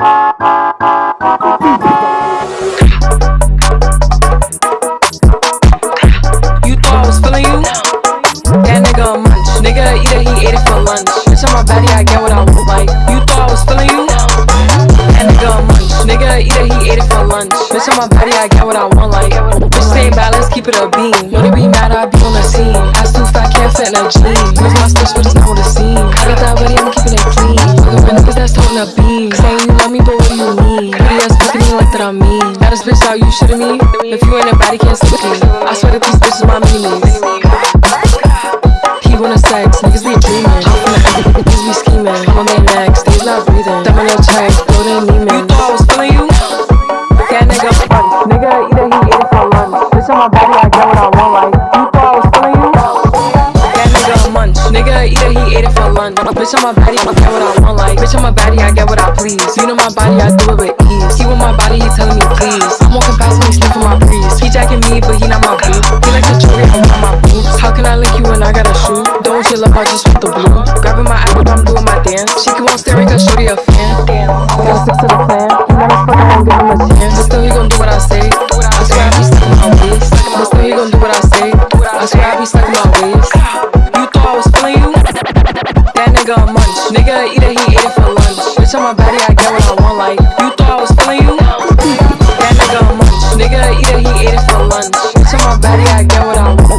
Bitch on my body, I get what I want. Like, you thought I was feeling you? That nigga a munch. Nigga it, he ate it for lunch. Bitch on my body, I get what I want. Like, bitch stay balance, keep it a beam. Know they be mad, I be on the scene. Ass too fat, can't fit in a jean. Use my switch, you love me, but what do you mean? Pretty ass fucking me like that I mean. Got Baddest bitch out, you shitting me? If you ain't a body, can't stick me. I swear that these bitches my meanies. He wanna sex, niggas be dreaming. I'm from the niggas be scheming. I'm on their necks, they's not breathing. Them on your check, throw them Neiman. You thought I was feeling you? That nigga lunch. Nigga it, he ate it for lunch. Bitch on my body, I get what I want. Like, Nigga it, he ate it for lunch. Bitch on my body, I get what I want. Like, bitch on my body, I get what I please. You know my body, I do it with ease. He want my body, he telling me please. I'm walking past him, he sniffing my breeze. He jacking me, but he not my boo. He like the jewelry, I want my boobs. How can I link you when I got a shoe? Don't you love, I just want the blue. Grabbing my apple, I'm doing my dance. She keep on staring, cause shorty a fan. Damn, gotta stick to the plan. He never fuck, I won't give him a chance. But still, he gon' do what I say. I swear I be stuck in my ways. But still, he gon' do what I say. I swear I be stuck Nigga eat it, he ate it for lunch. Bitch on my body, I get what I want. Like, you thought I was feeling you? That nigga munch. Nigga eat it, he ate it for lunch. Bitch on my body, I get what I